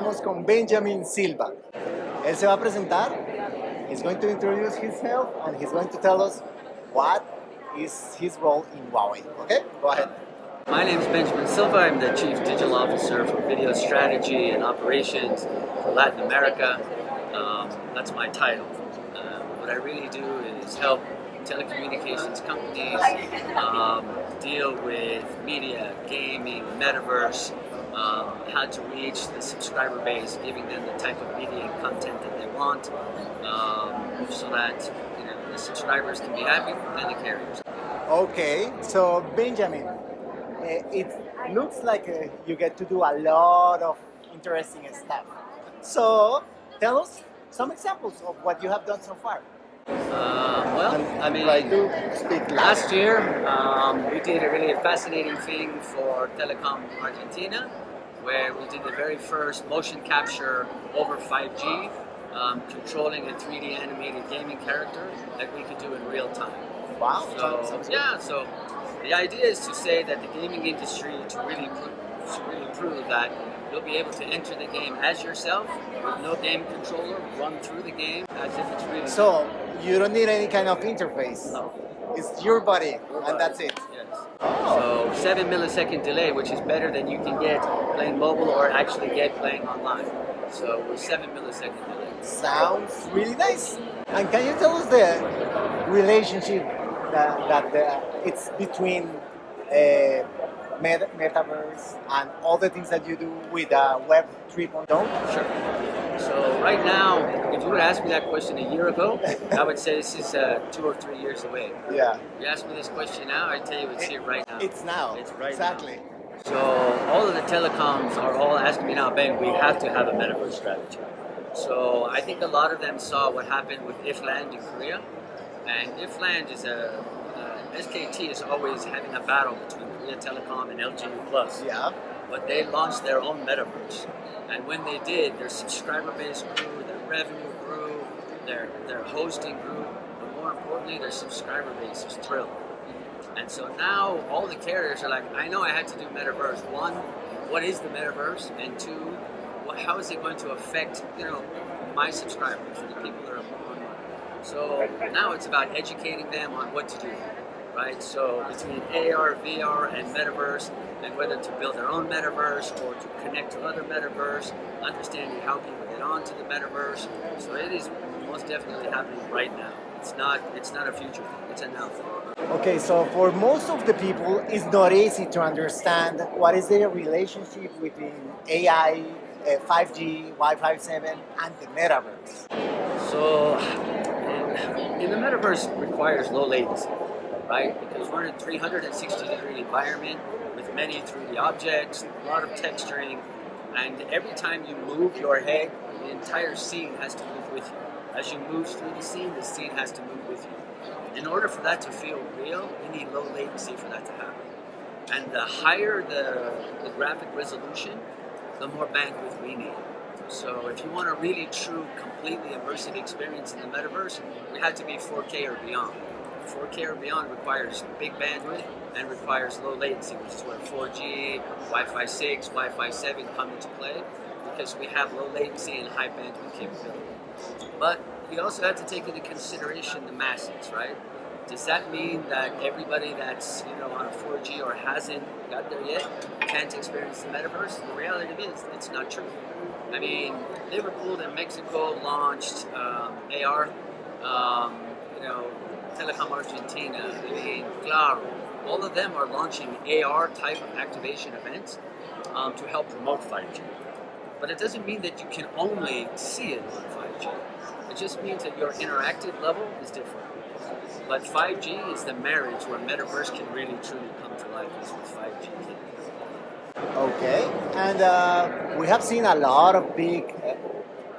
estamos con Benjamin Silva. Él se va a presentar. He's going to introduce himself and he's going to tell us what is his role in Huawei. Okay, go ahead. My name is Benjamin Silva. I'm the Chief Digital Officer for Video Strategy and Operations for Latin America. Um, that's my title. Uh, what I really do is help telecommunications companies um, deal with media, gaming, metaverse, um, how to reach the subscriber base, giving them the type of media and content that they want, um, so that you know, the subscribers can be happy and the carriers. Okay, so Benjamin, uh, it looks like uh, you get to do a lot of interesting stuff. So tell us some examples of what you have done so far. Uh, well, I mean, Try to speak last year um, we did a really fascinating thing for Telecom Argentina, where we did the very first motion capture over 5G, um, controlling a 3D animated gaming character that we could do in real time. Wow. So yeah, so the idea is to say that the gaming industry to really pro- to really prove that you'll be able to enter the game as yourself with no game controller, run through the game as if it's real. So you don't need any kind of interface. No. It's your body, and that's it. Yes. Oh. So seven millisecond delay, which is better than you can get playing mobile or actually get playing online. So we're seven millisecond delay. Sounds really nice. And can you tell us the relationship that, that the, it's between uh, metaverse and all the things that you do with uh, Web 3.0? Sure. So right now, if you would ask me that question a year ago, I would say this is uh, two or three years away. Yeah. If you ask me this question now, I'd tell you it's here right now. It's now. It's right now. exactly. now. So all of the telecoms are all asking me now, Ben, we have to have a metaverse strategy. So I think a lot of them saw what happened with IFLAND in Korea, and IFLAND is a SKT is always having a battle between Korea Telecom and LGU Plus. Yeah. But they launched their own metaverse, and when they did, their subscriber base grew, their revenue grew, their their hosting grew, but more importantly, their subscriber base was thrilled. And so now all the carriers are like, I know I had to do metaverse. One, what is the metaverse? And two, well, how is it going to affect you know my subscribers, the people that are online? So now it's about educating them on what to do, right? So between AR, VR, and metaverse, and whether to build their own metaverse or to connect to other metaverse, understanding how people get onto the metaverse. So it is most definitely happening right now. It's not it's not a future thing. It's a now thing. Okay, so for most of the people, it's not easy to understand what is the relationship between AI, uh, 5G, Wi-Fi 7, and the metaverse. So, in, in the metaverse requires low latency, right? Because we're in a 360 degree environment with many 3D objects, a lot of texturing, and every time you move your head, the entire scene has to move with you. As you move through the scene, the scene has to move with you. In order for that to feel real, you need low latency for that to happen. And the higher the, the graphic resolution, the more bandwidth we need. So if you want a really true, completely immersive experience in the metaverse, it had to be 4K or beyond. 4K or beyond requires big bandwidth and requires low latency, which is where 4G, Wi-Fi 6, Wi-Fi 7 come into play because we have low latency and high bandwidth capability. But we also have to take into consideration the masses, right? Does that mean that everybody that's you know on a 4G or hasn't got there yet can't experience the metaverse? The reality is it's not true. I mean, Liverpool and Mexico launched um, AR. Um, you know, Telecom Argentina. I mean, Claro. All of them are launching AR type of activation events um, to help promote 5G. But it doesn't mean that you can only see it on 5G. It just means that your interactive level is different. But 5G is the marriage where metaverse can really truly come to life is with 5G. Okay, and uh, we have seen a lot of big uh,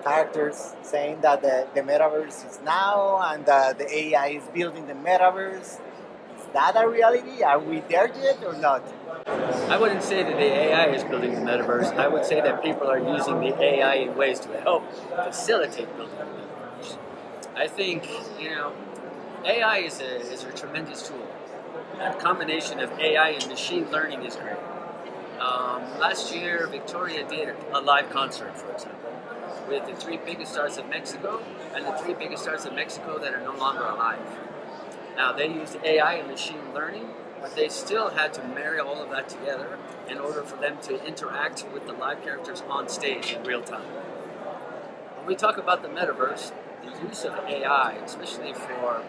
characters saying that the, the metaverse is now and uh, the AI is building the metaverse. Is that a reality? Are we there yet or not? I wouldn't say that the AI is building the metaverse. I would say that people are using the AI in ways to help facilitate building the metaverse. I think, you know, AI is a, is a tremendous tool. A combination of AI and machine learning is great. Um, last year, Victoria did a live concert, for example, with the three biggest stars of Mexico and the three biggest stars of Mexico that are no longer alive. Now, they used AI and machine learning, but they still had to marry all of that together in order for them to interact with the live characters on stage in real time. When we talk about the metaverse, the use of AI, especially for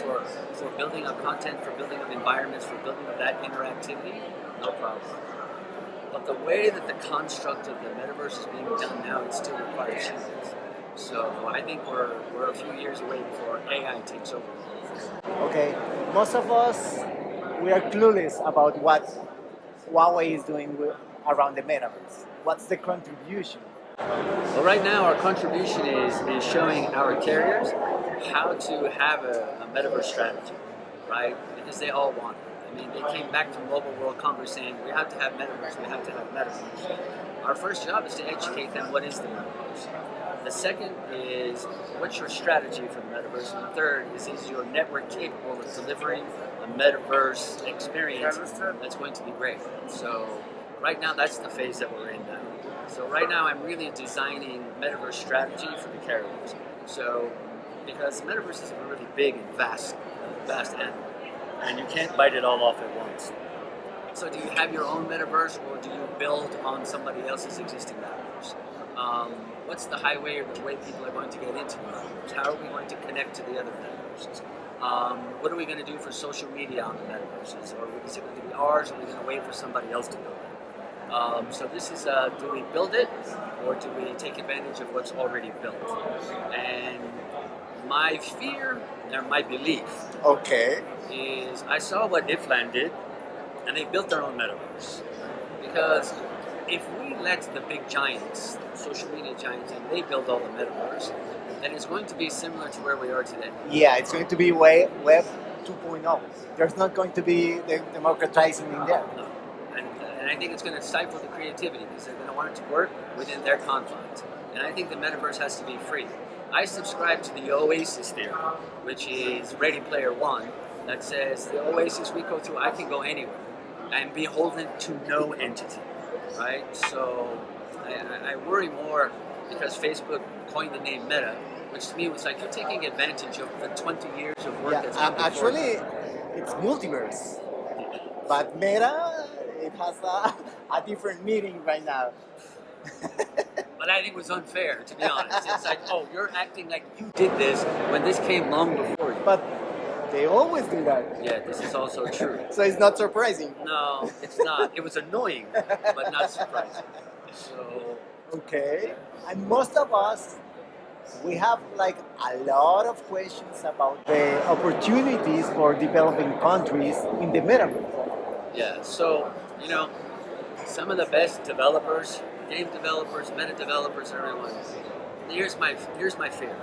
for, for building up content, for building up environments, for building up that interactivity, no problem. But the way that the construct of the metaverse is being done now, it still requires humans. So I think we're, we're a few years away before AI takes over. Okay, most of us, we are clueless about what Huawei is doing with, around the metaverse. What's the contribution? Well, right now our contribution is, is showing our carriers how to have a, a metaverse strategy, right? Because they all want it. I mean, they came back from Mobile World Congress saying, we have to have metaverse, we have to have metaverse. Our first job is to educate them what is the metaverse. The second is what's your strategy for the metaverse, and the third is is your network capable of delivering a metaverse experience that's going to be great. So right now, that's the phase that we're in now. So right now, I'm really designing metaverse strategy for the carriers. So because metaverse is a really big and vast, vast animal, and you can't bite it all off at once. So do you have your own metaverse, or do you build on somebody else's existing metaverse? Um, what's the highway or the way people are going to get into metaverse? How are we going to connect to the other metaverses? Um, what are we going to do for social media on the metaverses? Or is it going to be ours, or are we going to wait for somebody else to build it? Um, so this is, uh, do we build it, or do we take advantage of what's already built? And my fear or my belief Okay. is I saw what IFLAND did, and they built their own metaverse. Because if we let the big giants, social media giants, and they build all the metaverse, then it's going to be similar to where we are today. Yeah, it's going to be way, Web 2.0. There's not going to be the democratizing in there. No. And, and I think it's going to stifle the creativity because they're going to want it to work within their confines. And I think the metaverse has to be free. I subscribe to the Oasis theory, which is Ready Player One, that says the Oasis we go through, I can go anywhere and be beholden to no entity, right? So I, I worry more because Facebook coined the name Meta, which to me was like you're taking advantage of the 20 years of work Yeah, that's been actually, it's multiverse. But Meta, it has a, a different meaning right now. I think was unfair, to be honest. It's like, oh, you're acting like you did this when this came long before you. But they always do that. Yeah, this is also true. So it's not surprising. No, it's not. It was annoying, but not surprising. So, Okay. And most of us, we have like a lot of questions about the opportunities for developing countries in the metaverse. yeah. So, you know, some of the best developers, game developers, meta developers, everyone. Here's my here's my fear.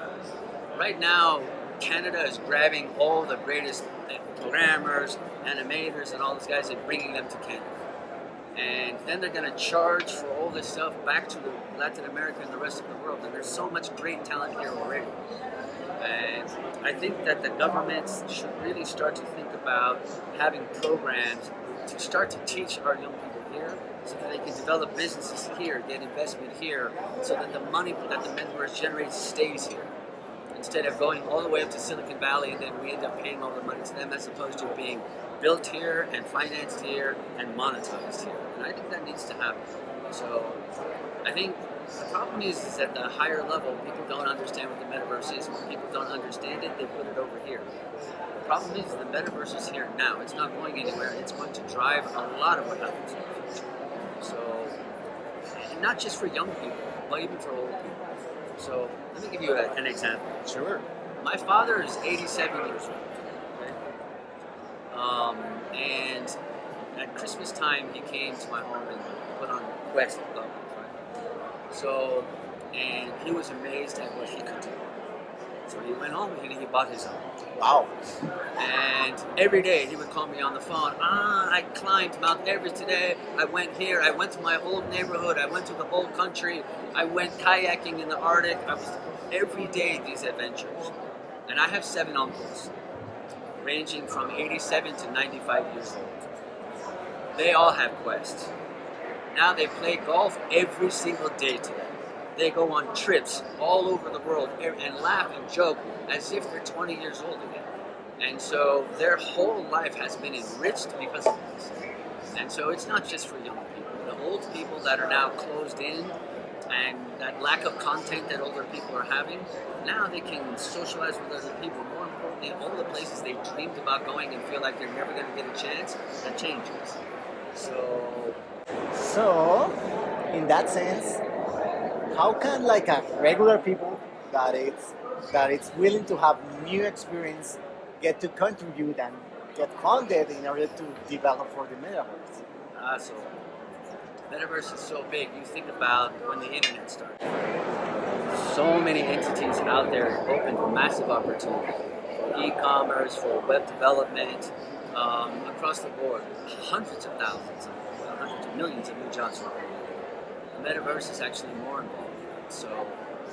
Right now, Canada is grabbing all the greatest programmers, animators, and all those guys and bringing them to Canada. And then they're going to charge for all this stuff back to Latin America and the rest of the world. And there's so much great talent here already. And I think that the governments should really start to think about having programs to start to teach our young people here so that they can develop businesses here, get investment here, so that the money that the metaverse generates stays here. Instead of going all the way up to Silicon Valley and then we end up paying all the money to them as opposed to being built here and financed here and monetized here. And I think that needs to happen. So I think the problem is, is at the higher level, people don't understand what the metaverse is. When people don't understand it, they put it over here. The problem is the metaverse is here now. It's not going anywhere. It's going to drive a lot of what happens in the future. So, and not just for young people, but even for old people. So let me give you a, an example. Sure. My father is 87 years old. Okay? Um, and at Christmas time, he came to my home and put on Quest levels, right? So, and he was amazed at what he could do. So he went home and he bought his own. Wow. And every day he would call me on the phone. Ah, I climbed Mount Everest today. I went here. I went to my old neighborhood. I went to the whole country. I went kayaking in the Arctic. I was every day these adventures. And I have seven uncles, ranging from 87 to 95 years old. They all have quests. Now they play golf every single day today. They go on trips all over the world and laugh and joke as if they're 20 years old again. And so their whole life has been enriched because of this. And so it's not just for young people. The old people that are now closed in and that lack of content that older people are having, now they can socialize with other people. More importantly, all the places they dreamed about going and feel like they're never going to get a chance, that changes. So, so in that sense, how can like a regular people that it's that it's willing to have new experience get to contribute and get funded in order to develop for the metaverse? Uh, so metaverse is so big. You think about when the internet started. So many entities out there open massive opportunity for e-commerce, for web development, um, across the board. Hundreds of thousands, of millions of new jobs were created. The metaverse is actually more involved. So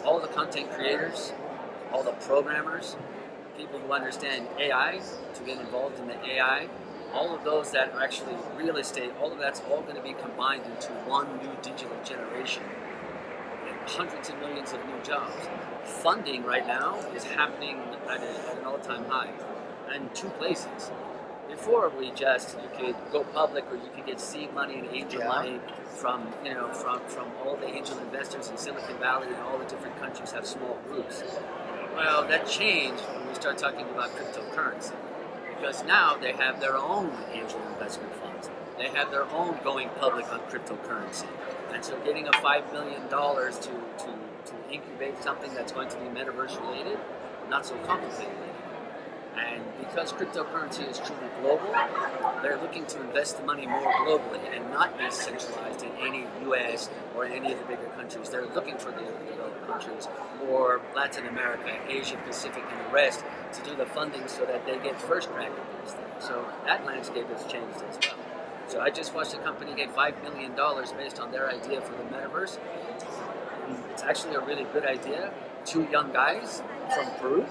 all the content creators, all the programmers, people who understand AI to get involved in the AI, all of those that are actually real estate, all of that's all going to be combined into one new digital generation. And hundreds of millions of new jobs. Funding right now is happening at, a, at an all-time high in two places. Before we just you could go public or you could get seed money and angel yeah. money from you know from from all the angel investors in Silicon Valley and all the different countries have small groups. Well, that changed when we start talking about cryptocurrency because now they have their own angel investment funds. They have their own going public on cryptocurrency. And so getting a $5 million to, to, to incubate something that's going to be metaverse related, not so complicated. And because cryptocurrency is truly global, they're looking to invest the money more globally and not be centralized in any US or any of the bigger countries. They're looking for the developed countries or Latin America, Asia Pacific, and the rest to do the funding so that they get first crack at these things. So that landscape has changed as well. So I just watched a company get $5 million based on their idea for the metaverse. It's actually a really good idea. Two young guys from Peru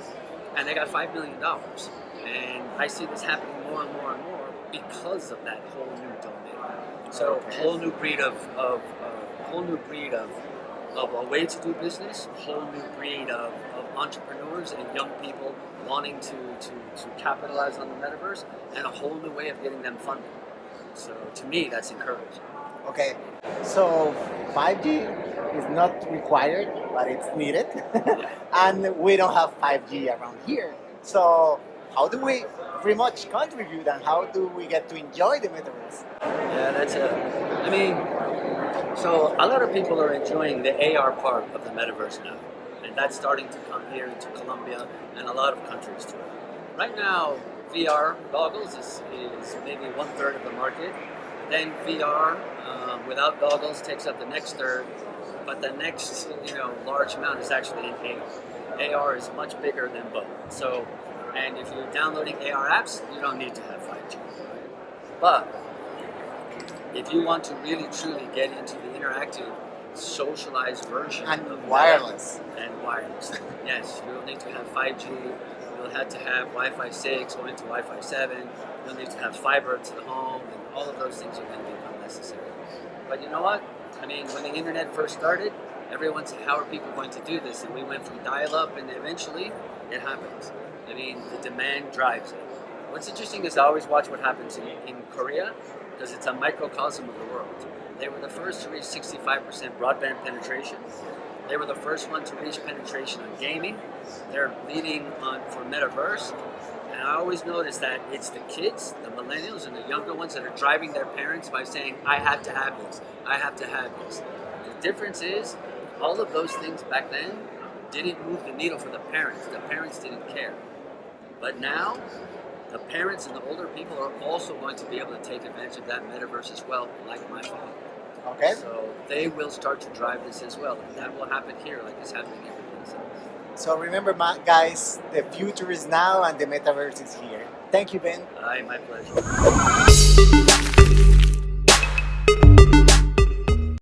and they got five million dollars. And I see this happening more and more and more because of that whole new domain. So a whole new breed of, of uh, whole new breed of of a way to do business, a whole new breed of, of entrepreneurs and young people wanting to, to, to capitalize on the metaverse, and a whole new way of getting them funded. So to me, that's encouraging. Okay, so 5G is not required, but it's needed. and we don't have 5G around here. So how do we pretty much contribute and how do we get to enjoy the metaverse? Yeah, that's it. I mean, so a lot of people are enjoying the AR part of the metaverse now. And that's starting to come here into Colombia and a lot of countries too. Right now, VR goggles is, is maybe one third of the market. Then VR um, without goggles takes up the next third, but the next you know large amount is actually in AR. AR is much bigger than both. So, and if you're downloading AR apps, you don't need to have 5G. But if you want to really truly get into the interactive, socialized version and wireless and wireless, yes, you'll need to have 5G. You'll have to have Wi-Fi 6 going to Wi-Fi 7. You'll need to have fiber to the home, and all of those things are going to become necessary. But you know what? I mean, when the internet first started, everyone said, how are people going to do this? And we went from dial-up and eventually it happens. I mean, the demand drives it. What's interesting is I always watch what happens in, in Korea because it's a microcosm of the world. They were the first to reach 65% broadband penetration. They were the first one to reach penetration on gaming. They're leading on for metaverse. And I always notice that it's the kids, the millennials, and the younger ones that are driving their parents by saying, I have to have this, I have to have this. The difference is, all of those things back then didn't move the needle for the parents. The parents didn't care. But now, the parents and the older people are also going to be able to take advantage of that metaverse as well, like my father. Okay. So they will start to drive this as well. And that will happen here like it's happening everywhere. So remember, guys, the future is now and the metaverse is here. Thank you, Ben. Hi, my pleasure.